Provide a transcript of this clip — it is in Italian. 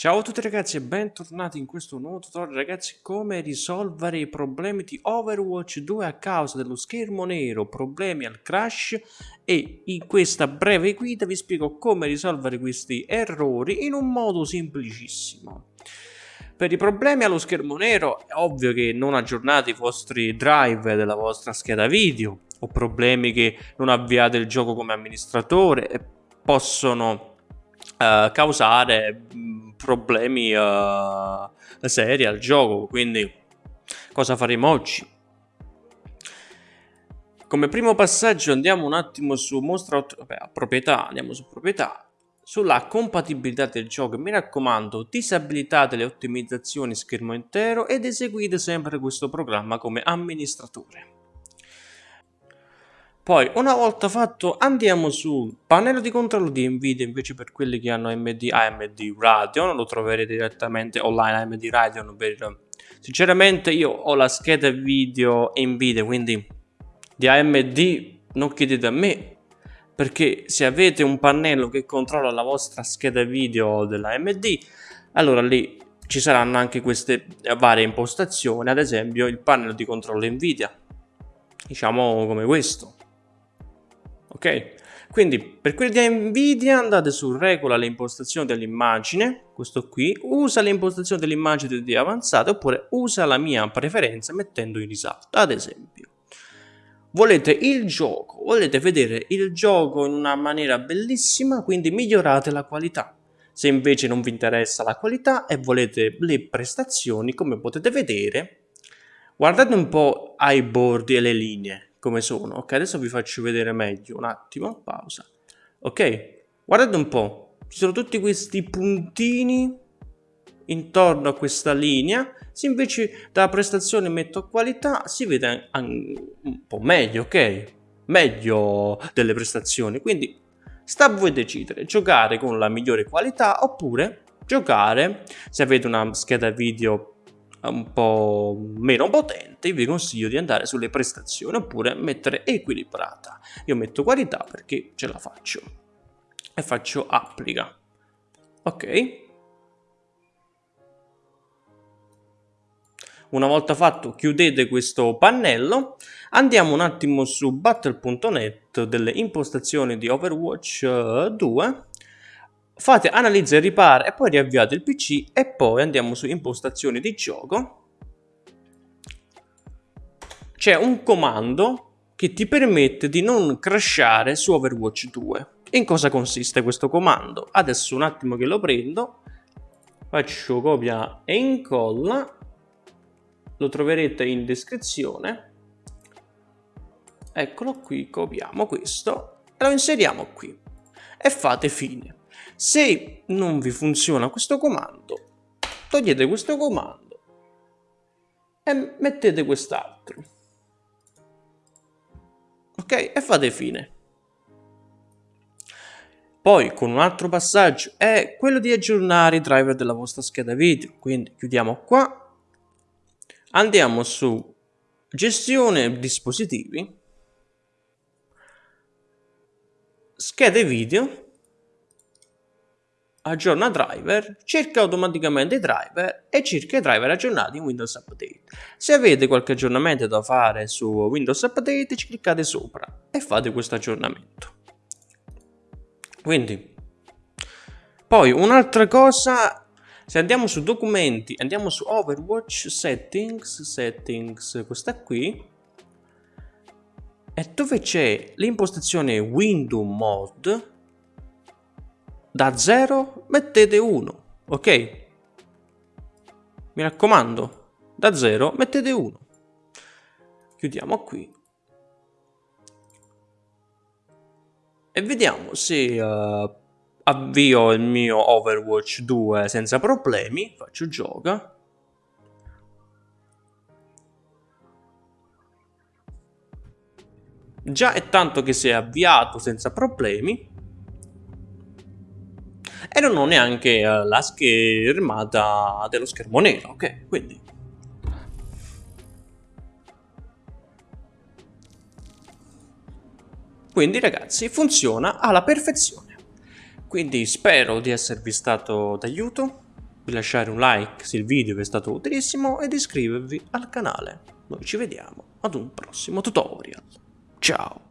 Ciao a tutti ragazzi e bentornati in questo nuovo tutorial ragazzi come risolvere i problemi di Overwatch 2 a causa dello schermo nero, problemi al crash e in questa breve guida vi spiego come risolvere questi errori in un modo semplicissimo. Per i problemi allo schermo nero è ovvio che non aggiornate i vostri drive della vostra scheda video o problemi che non avviate il gioco come amministratore possono uh, causare problemi uh, seri al gioco. Quindi, cosa faremo oggi? Come primo passaggio andiamo un attimo su mostra vabbè, proprietà, andiamo su proprietà, sulla compatibilità del gioco. Mi raccomando, disabilitate le ottimizzazioni schermo intero ed eseguite sempre questo programma come amministratore. Poi, una volta fatto, andiamo sul pannello di controllo di Nvidia, invece per quelli che hanno AMD, AMD Radeon, lo troverete direttamente online AMD Radeon per... Sinceramente io ho la scheda video Nvidia, quindi di AMD non chiedete a me, perché se avete un pannello che controlla la vostra scheda video dell'AMD, allora lì ci saranno anche queste varie impostazioni, ad esempio il pannello di controllo Nvidia, diciamo come questo ok? Quindi per quelli di Nvidia andate su regola le impostazioni dell'immagine, questo qui, usa le impostazioni dell'immagine di avanzate oppure usa la mia preferenza mettendo in risalto, ad esempio. Volete il gioco, volete vedere il gioco in una maniera bellissima, quindi migliorate la qualità. Se invece non vi interessa la qualità e volete le prestazioni, come potete vedere, guardate un po' ai bordi e le linee come sono. Ok, adesso vi faccio vedere meglio. Un attimo, pausa. Ok, guardate un po'. Ci sono tutti questi puntini intorno a questa linea. Se invece dalla prestazione metto qualità, si vede un po' meglio, ok? Meglio delle prestazioni. Quindi sta a voi decidere, giocare con la migliore qualità oppure giocare, se avete una scheda video un po' meno potente, vi consiglio di andare sulle prestazioni oppure mettere equilibrata. Io metto qualità perché ce la faccio e faccio applica. Ok. Una volta fatto chiudete questo pannello, andiamo un attimo su battle.net delle impostazioni di Overwatch 2 eh, fate analizza e ripara e poi riavviate il pc e poi andiamo su impostazioni di gioco. C'è un comando che ti permette di non crashare su Overwatch 2 in cosa consiste questo comando? adesso un attimo che lo prendo faccio copia e incolla. Lo troverete in descrizione. Eccolo qui copiamo questo e lo inseriamo qui. E fate fine se non vi funziona questo comando, togliete questo comando e mettete quest'altro. Ok? E fate fine. Poi con un altro passaggio è quello di aggiornare i driver della vostra scheda video. Quindi chiudiamo qua. Andiamo su gestione dispositivi. Schede video aggiorna driver, cerca automaticamente i driver e cerca i driver aggiornati in Windows Update. Se avete qualche aggiornamento da fare su Windows Update, ci cliccate sopra e fate questo aggiornamento. Quindi, poi un'altra cosa, se andiamo su documenti, andiamo su Overwatch Settings, Settings, questa qui, e dove c'è l'impostazione Window Mode, da 0 mettete 1, ok? Mi raccomando, da 0 mettete 1. Chiudiamo qui. E vediamo se uh, avvio il mio Overwatch 2 senza problemi. Faccio gioca. Già è tanto che si è avviato senza problemi non ho neanche uh, la schermata dello schermo nero, ok? Quindi... Quindi ragazzi funziona alla perfezione. Quindi spero di esservi stato d'aiuto. di lasciare un like se il video vi è stato utilissimo e di iscrivervi al canale. Noi ci vediamo ad un prossimo tutorial. Ciao!